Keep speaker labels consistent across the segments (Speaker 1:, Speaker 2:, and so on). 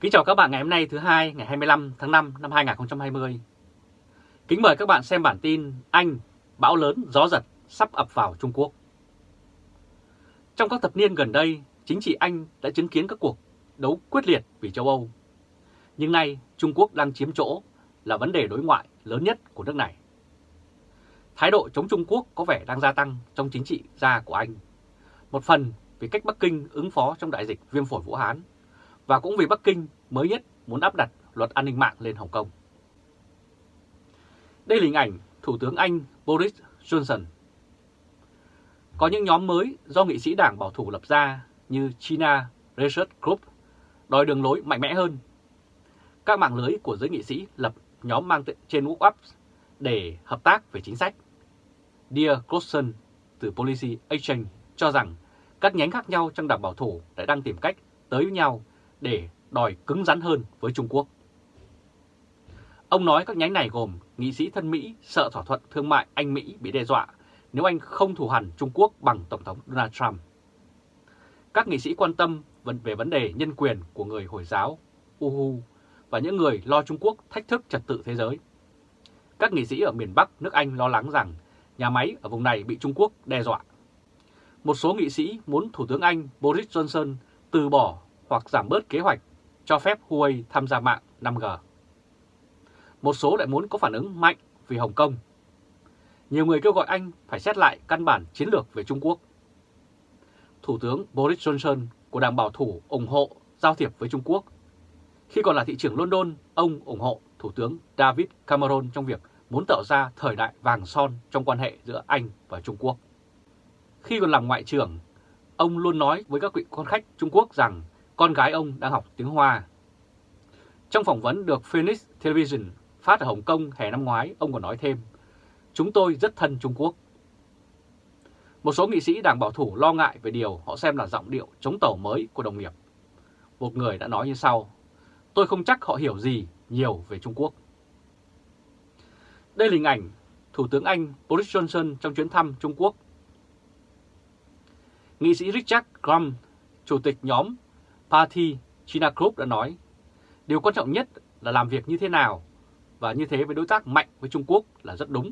Speaker 1: Kính chào các bạn ngày hôm nay thứ hai ngày 25 tháng 5 năm 2020. Kính mời các bạn xem bản tin Anh, bão lớn, gió giật sắp ập vào Trung Quốc. Trong các thập niên gần đây, chính trị Anh đã chứng kiến các cuộc đấu quyết liệt vì châu Âu. Nhưng nay Trung Quốc đang chiếm chỗ là vấn đề đối ngoại lớn nhất của nước này. Thái độ chống Trung Quốc có vẻ đang gia tăng trong chính trị gia của Anh. Một phần vì cách Bắc Kinh ứng phó trong đại dịch viêm phổi Vũ Hán và cũng vì Bắc Kinh mới nhất muốn áp đặt luật an ninh mạng lên Hồng Kông. Đây là hình ảnh Thủ tướng Anh Boris Johnson. Có những nhóm mới do nghị sĩ đảng bảo thủ lập ra như China Research Group đòi đường lối mạnh mẽ hơn. Các mạng lưới của giới nghị sĩ lập nhóm mang trên WhatsApp để hợp tác về chính sách. Dear Clausen từ Policy Exchange cho rằng các nhánh khác nhau trong đảng bảo thủ đã đang tìm cách tới với nhau để đòi cứng rắn hơn với Trung Quốc. Ông nói các nhánh này gồm nghị sĩ thân Mỹ sợ thỏa thuận thương mại Anh-Mỹ bị đe dọa nếu Anh không thù hẳn Trung Quốc bằng Tổng thống Donald Trump. Các nghị sĩ quan tâm về vấn đề nhân quyền của người Hồi giáo, Uhu và những người lo Trung Quốc thách thức trật tự thế giới. Các nghị sĩ ở miền Bắc nước Anh lo lắng rằng nhà máy ở vùng này bị Trung Quốc đe dọa. Một số nghị sĩ muốn Thủ tướng Anh Boris Johnson từ bỏ hoặc giảm bớt kế hoạch cho phép Huawei tham gia mạng 5G. Một số lại muốn có phản ứng mạnh vì Hồng Kông. Nhiều người kêu gọi Anh phải xét lại căn bản chiến lược về Trung Quốc. Thủ tướng Boris Johnson của Đảng Bảo thủ ủng hộ giao thiệp với Trung Quốc. Khi còn là thị trưởng London, ông ủng hộ Thủ tướng David Cameron trong việc muốn tạo ra thời đại vàng son trong quan hệ giữa Anh và Trung Quốc. Khi còn làm ngoại trưởng, ông luôn nói với các vị quan khách Trung Quốc rằng con gái ông đang học tiếng Hoa. Trong phỏng vấn được Phoenix Television phát ở Hồng Kông hè năm ngoái, ông còn nói thêm, chúng tôi rất thân Trung Quốc. Một số nghị sĩ đảng bảo thủ lo ngại về điều họ xem là giọng điệu chống tàu mới của đồng nghiệp. Một người đã nói như sau, tôi không chắc họ hiểu gì nhiều về Trung Quốc. Đây là hình ảnh Thủ tướng Anh Boris Johnson trong chuyến thăm Trung Quốc. Nghị sĩ Richard Graham, chủ tịch nhóm Party Chinakrup đã nói, điều quan trọng nhất là làm việc như thế nào và như thế với đối tác mạnh với Trung Quốc là rất đúng.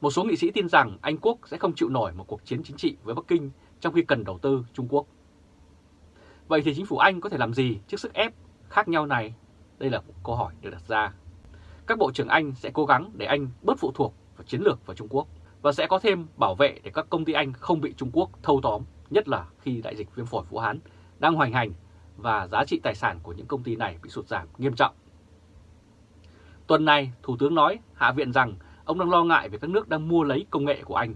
Speaker 1: Một số nghị sĩ tin rằng Anh Quốc sẽ không chịu nổi một cuộc chiến chính trị với Bắc Kinh trong khi cần đầu tư Trung Quốc. Vậy thì chính phủ Anh có thể làm gì trước sức ép khác nhau này? Đây là một câu hỏi được đặt ra. Các bộ trưởng Anh sẽ cố gắng để Anh bớt phụ thuộc vào chiến lược vào Trung Quốc và sẽ có thêm bảo vệ để các công ty Anh không bị Trung Quốc thâu tóm, nhất là khi đại dịch viêm phổi Vũ Hán đang hoành hành và giá trị tài sản của những công ty này bị sụt giảm nghiêm trọng. Tuần này, Thủ tướng nói Hạ viện rằng ông đang lo ngại về các nước đang mua lấy công nghệ của Anh.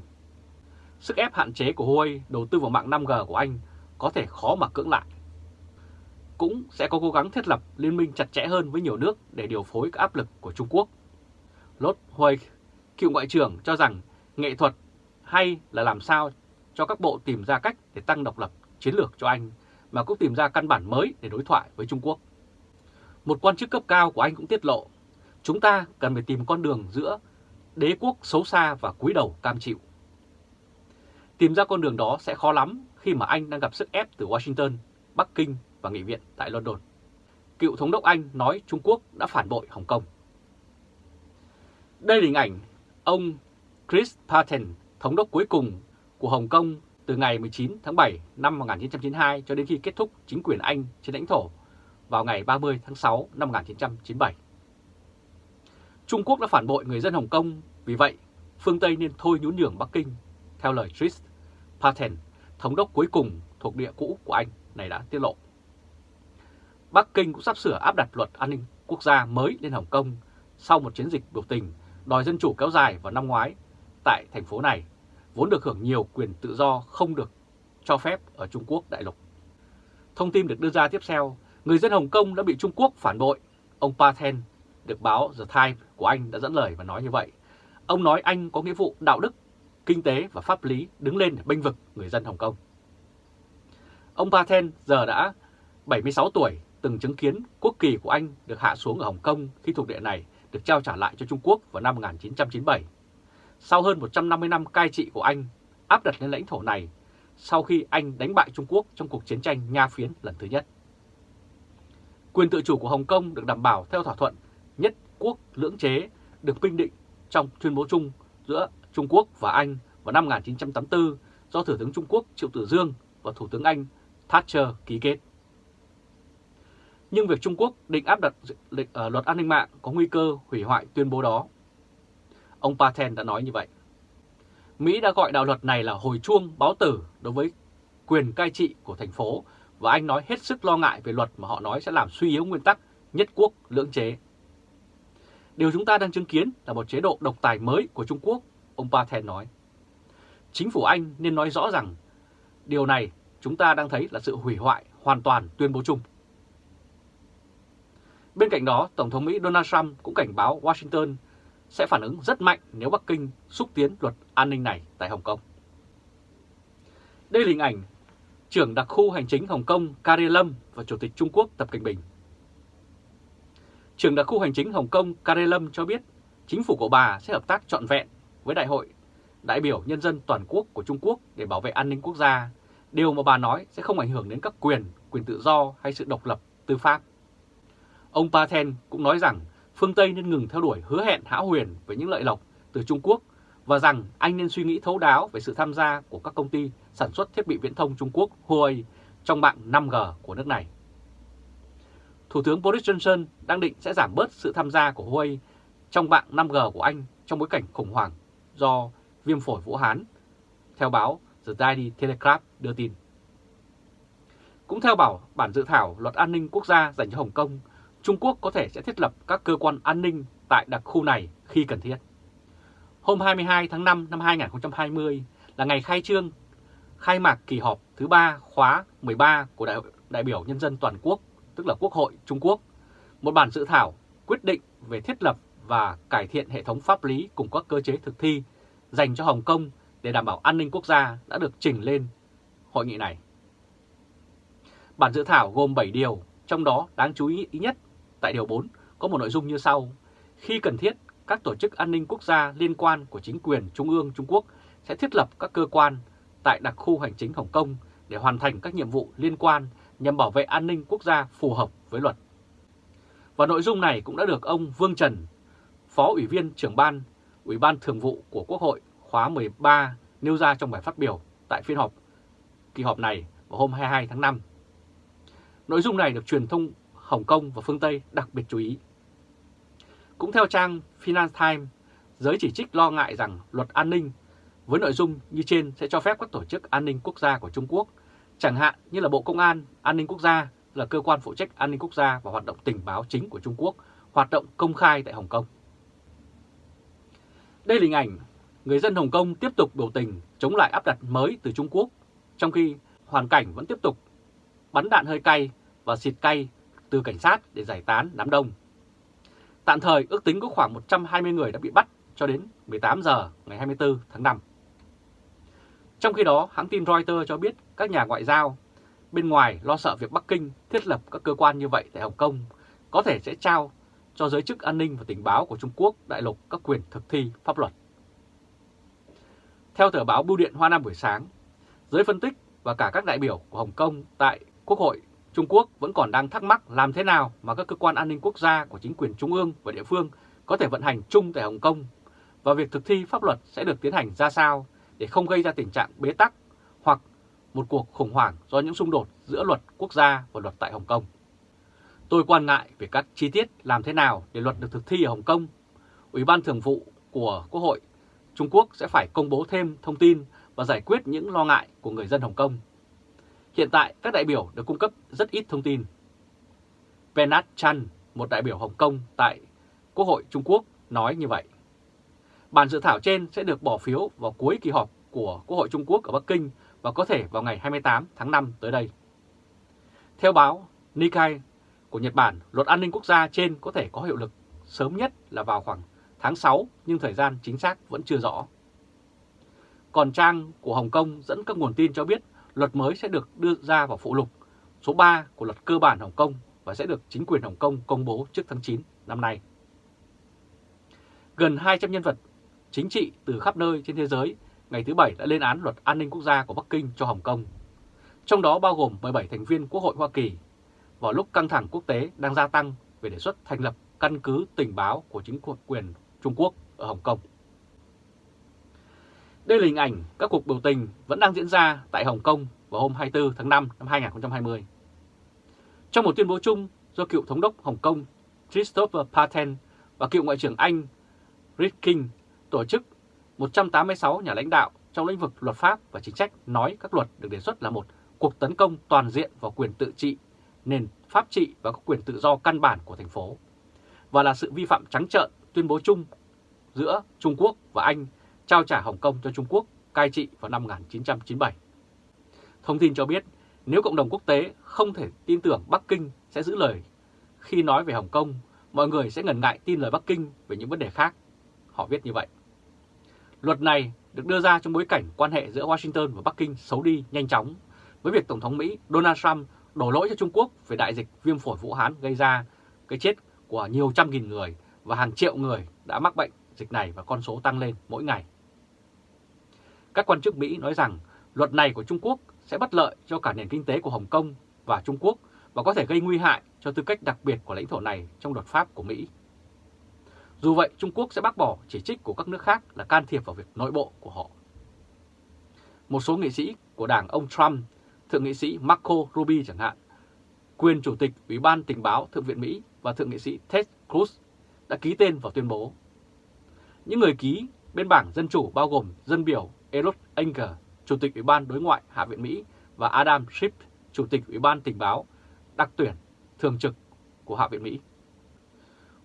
Speaker 1: Sức ép hạn chế của Huawei đầu tư vào mạng 5G của Anh có thể khó mà cưỡng lại. Cũng sẽ có cố gắng thiết lập liên minh chặt chẽ hơn với nhiều nước để điều phối các áp lực của Trung Quốc. Lốt Huawei, cựu ngoại trưởng cho rằng nghệ thuật hay là làm sao cho các bộ tìm ra cách để tăng độc lập chiến lược cho Anh mà cũng tìm ra căn bản mới để đối thoại với Trung Quốc. Một quan chức cấp cao của Anh cũng tiết lộ, chúng ta cần phải tìm con đường giữa đế quốc xấu xa và cúi đầu cam chịu. Tìm ra con đường đó sẽ khó lắm khi mà Anh đang gặp sức ép từ Washington, Bắc Kinh và Nghị viện tại London. Cựu thống đốc Anh nói Trung Quốc đã phản bội Hồng Kông. Đây là hình ảnh ông Chris Patten, thống đốc cuối cùng của Hồng Kông từ ngày 19 tháng 7 năm 1992 cho đến khi kết thúc chính quyền Anh trên lãnh thổ vào ngày 30 tháng 6 năm 1997. Trung Quốc đã phản bội người dân Hồng Kông, vì vậy phương Tây nên thôi nhún nhường Bắc Kinh, theo lời Tris Patten, thống đốc cuối cùng thuộc địa cũ của Anh này đã tiết lộ. Bắc Kinh cũng sắp sửa áp đặt luật an ninh quốc gia mới lên Hồng Kông sau một chiến dịch biểu tình đòi dân chủ kéo dài vào năm ngoái tại thành phố này vốn được hưởng nhiều quyền tự do không được cho phép ở Trung Quốc đại lục. Thông tin được đưa ra tiếp theo, người dân Hồng Kông đã bị Trung Quốc phản bội. Ông Paten được báo The Times của Anh đã dẫn lời và nói như vậy. Ông nói Anh có nghĩa vụ đạo đức, kinh tế và pháp lý đứng lên để bênh vực người dân Hồng Kông. Ông Paten giờ đã 76 tuổi, từng chứng kiến quốc kỳ của Anh được hạ xuống ở Hồng Kông khi thuộc địa này được trao trả lại cho Trung Quốc vào năm 1997 sau hơn 150 năm cai trị của Anh, áp đặt lên lãnh thổ này, sau khi Anh đánh bại Trung Quốc trong cuộc chiến tranh Nha Phiến lần thứ nhất. Quyền tự chủ của Hồng Kông được đảm bảo theo thỏa thuận nhất quốc lưỡng chế, được bình định trong tuyên bố chung giữa Trung Quốc và Anh vào năm 1984 do Thủ tướng Trung Quốc Triệu Tử Dương và Thủ tướng Anh Thatcher ký kết. Nhưng việc Trung Quốc định áp đặt lịch ở ờ, luật an ninh mạng có nguy cơ hủy hoại tuyên bố đó. Ông Patel đã nói như vậy. Mỹ đã gọi đạo luật này là hồi chuông báo tử đối với quyền cai trị của thành phố và anh nói hết sức lo ngại về luật mà họ nói sẽ làm suy yếu nguyên tắc nhất quốc lưỡng chế. Điều chúng ta đang chứng kiến là một chế độ độc tài mới của Trung Quốc, ông Patel nói. Chính phủ Anh nên nói rõ rằng điều này chúng ta đang thấy là sự hủy hoại hoàn toàn tuyên bố chung. Bên cạnh đó, Tổng thống Mỹ Donald Trump cũng cảnh báo Washington sẽ phản ứng rất mạnh nếu Bắc Kinh xúc tiến luật an ninh này tại Hồng Kông. Đây là hình ảnh trưởng đặc khu hành chính Hồng Kông Carrie Lam và Chủ tịch Trung Quốc Tập Cận Bình. Trưởng đặc khu hành chính Hồng Kông Carrie Lam cho biết chính phủ của bà sẽ hợp tác trọn vẹn với Đại hội đại biểu nhân dân toàn quốc của Trung Quốc để bảo vệ an ninh quốc gia, điều mà bà nói sẽ không ảnh hưởng đến các quyền, quyền tự do hay sự độc lập tư pháp. Ông Paten cũng nói rằng phương Tây nên ngừng theo đuổi hứa hẹn hão huyền về những lợi lộc từ Trung Quốc và rằng anh nên suy nghĩ thấu đáo về sự tham gia của các công ty sản xuất thiết bị viễn thông Trung Quốc Huawei trong mạng 5G của nước này. Thủ tướng Boris Johnson đang định sẽ giảm bớt sự tham gia của Huawei trong mạng 5G của Anh trong bối cảnh khủng hoảng do viêm phổi Vũ Hán, theo báo The Daily Telegraph đưa tin. Cũng theo bảo bản dự thảo luật an ninh quốc gia dành cho Hồng Kông, Trung Quốc có thể sẽ thiết lập các cơ quan an ninh tại đặc khu này khi cần thiết. Hôm 22 tháng 5 năm 2020 là ngày khai trương, khai mạc kỳ họp thứ 3 khóa 13 của Đại, đại biểu Nhân dân Toàn quốc, tức là Quốc hội Trung Quốc. Một bản dự thảo quyết định về thiết lập và cải thiện hệ thống pháp lý cùng các cơ chế thực thi dành cho Hồng Kông để đảm bảo an ninh quốc gia đã được trình lên hội nghị này. Bản dự thảo gồm 7 điều, trong đó đáng chú ý nhất tại Điều 4 có một nội dung như sau. Khi cần thiết, các tổ chức an ninh quốc gia liên quan của chính quyền Trung ương Trung Quốc sẽ thiết lập các cơ quan tại đặc khu hành chính Hồng Kông để hoàn thành các nhiệm vụ liên quan nhằm bảo vệ an ninh quốc gia phù hợp với luật. Và nội dung này cũng đã được ông Vương Trần, Phó Ủy viên trưởng ban, Ủy ban Thường vụ của Quốc hội khóa 13 nêu ra trong bài phát biểu tại phiên họp kỳ họp này vào hôm 22 tháng 5. Nội dung này được truyền thông Hồng Kông và phương Tây đặc biệt chú ý. Cũng theo trang Finance Times, giới chỉ trích lo ngại rằng luật an ninh với nội dung như trên sẽ cho phép các tổ chức an ninh quốc gia của Trung Quốc, chẳng hạn như là Bộ Công an, An ninh Quốc gia là cơ quan phụ trách an ninh quốc gia và hoạt động tình báo chính của Trung Quốc, hoạt động công khai tại Hồng Kông. Đây là hình ảnh người dân Hồng Kông tiếp tục biểu tình chống lại áp đặt mới từ Trung Quốc, trong khi hoàn cảnh vẫn tiếp tục bắn đạn hơi cay và xịt cay từ cảnh sát để giải tán đám đông. Tạm thời ước tính có khoảng 120 người đã bị bắt cho đến 18 giờ ngày 24 tháng 5. Trong khi đó, hãng tin Reuters cho biết các nhà ngoại giao bên ngoài lo sợ việc Bắc Kinh thiết lập các cơ quan như vậy tại Hồng Kông có thể sẽ trao cho giới chức an ninh và tình báo của Trung Quốc đại lục các quyền thực thi pháp luật. Theo tờ báo Bưu điện Hoa Nam buổi sáng, giới phân tích và cả các đại biểu của Hồng Kông tại Quốc hội Trung Quốc vẫn còn đang thắc mắc làm thế nào mà các cơ quan an ninh quốc gia của chính quyền trung ương và địa phương có thể vận hành chung tại Hồng Kông và việc thực thi pháp luật sẽ được tiến hành ra sao để không gây ra tình trạng bế tắc hoặc một cuộc khủng hoảng do những xung đột giữa luật quốc gia và luật tại Hồng Kông. Tôi quan ngại về các chi tiết làm thế nào để luật được thực thi ở Hồng Kông. Ủy ban Thường vụ của Quốc hội Trung Quốc sẽ phải công bố thêm thông tin và giải quyết những lo ngại của người dân Hồng Kông. Hiện tại các đại biểu được cung cấp rất ít thông tin. Venat Chan, một đại biểu Hồng Kông tại Quốc hội Trung Quốc nói như vậy. Bản dự thảo trên sẽ được bỏ phiếu vào cuối kỳ họp của Quốc hội Trung Quốc ở Bắc Kinh và có thể vào ngày 28 tháng 5 tới đây. Theo báo Nikkei của Nhật Bản, luật an ninh quốc gia trên có thể có hiệu lực sớm nhất là vào khoảng tháng 6 nhưng thời gian chính xác vẫn chưa rõ. Còn trang của Hồng Kông dẫn các nguồn tin cho biết luật mới sẽ được đưa ra vào phụ lục số 3 của luật cơ bản Hồng Kông và sẽ được chính quyền Hồng Kông công bố trước tháng 9 năm nay. Gần 200 nhân vật chính trị từ khắp nơi trên thế giới ngày thứ Bảy đã lên án luật an ninh quốc gia của Bắc Kinh cho Hồng Kông, trong đó bao gồm 17 thành viên Quốc hội Hoa Kỳ, vào lúc căng thẳng quốc tế đang gia tăng về đề xuất thành lập căn cứ tình báo của chính quyền Trung Quốc ở Hồng Kông. Đây là hình ảnh các cuộc biểu tình vẫn đang diễn ra tại Hồng Kông vào hôm 24 tháng 5 năm 2020. Trong một tuyên bố chung do cựu thống đốc Hồng Kông Christopher Patten và cựu Ngoại trưởng Anh Rick King tổ chức 186 nhà lãnh đạo trong lĩnh vực luật pháp và chính sách nói các luật được đề xuất là một cuộc tấn công toàn diện vào quyền tự trị, nền pháp trị và các quyền tự do căn bản của thành phố, và là sự vi phạm trắng trợn tuyên bố chung giữa Trung Quốc và Anh trao trả Hồng Kông cho Trung Quốc cai trị vào năm 1997. Thông tin cho biết nếu cộng đồng quốc tế không thể tin tưởng Bắc Kinh sẽ giữ lời khi nói về Hồng Kông, mọi người sẽ ngần ngại tin lời Bắc Kinh về những vấn đề khác. Họ viết như vậy. Luật này được đưa ra trong bối cảnh quan hệ giữa Washington và Bắc Kinh xấu đi nhanh chóng với việc Tổng thống Mỹ Donald Trump đổ lỗi cho Trung Quốc về đại dịch viêm phổi Vũ Hán gây ra cái chết của nhiều trăm nghìn người và hàng triệu người đã mắc bệnh dịch này và con số tăng lên mỗi ngày. Các quan chức Mỹ nói rằng luật này của Trung Quốc sẽ bất lợi cho cả nền kinh tế của Hồng Kông và Trung Quốc và có thể gây nguy hại cho tư cách đặc biệt của lãnh thổ này trong luật pháp của Mỹ. Dù vậy, Trung Quốc sẽ bác bỏ chỉ trích của các nước khác là can thiệp vào việc nội bộ của họ. Một số nghị sĩ của đảng ông Trump, Thượng nghị sĩ Marco Rubio chẳng hạn, quyền Chủ tịch Ủy ban Tình báo Thượng viện Mỹ và Thượng nghị sĩ Ted Cruz đã ký tên vào tuyên bố. Những người ký bên bảng Dân Chủ bao gồm dân biểu Elot Anger, Chủ tịch Ủy ban Đối ngoại Hạ viện Mỹ và Adam Schiff, Chủ tịch Ủy ban Tình báo đặc tuyển thường trực của Hạ viện Mỹ.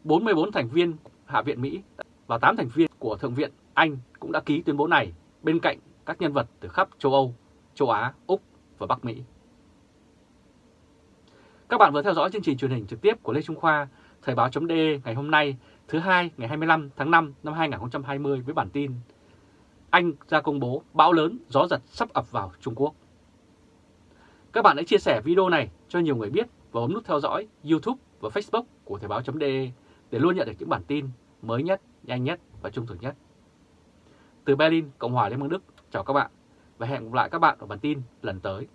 Speaker 1: 44 thành viên Hạ viện Mỹ và 8 thành viên của Thượng viện Anh cũng đã ký tuyên bố này bên cạnh các nhân vật từ khắp châu Âu, châu Á, Úc và Bắc Mỹ. Các bạn vừa theo dõi chương trình truyền hình trực tiếp của Lê Trung Khoa, Thời báo.de ngày hôm nay, thứ hai ngày 25 tháng 5 năm 2020 với bản tin anh ra công bố bão lớn, gió giật sắp ập vào Trung Quốc. Các bạn hãy chia sẻ video này cho nhiều người biết và bấm nút theo dõi YouTube và Facebook của Thời báo.de để luôn nhận được những bản tin mới nhất, nhanh nhất và trung thực nhất. Từ Berlin, Cộng hòa Liên bang Đức, chào các bạn và hẹn gặp lại các bạn ở bản tin lần tới.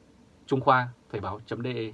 Speaker 1: Trung Khoa, Thời báo.de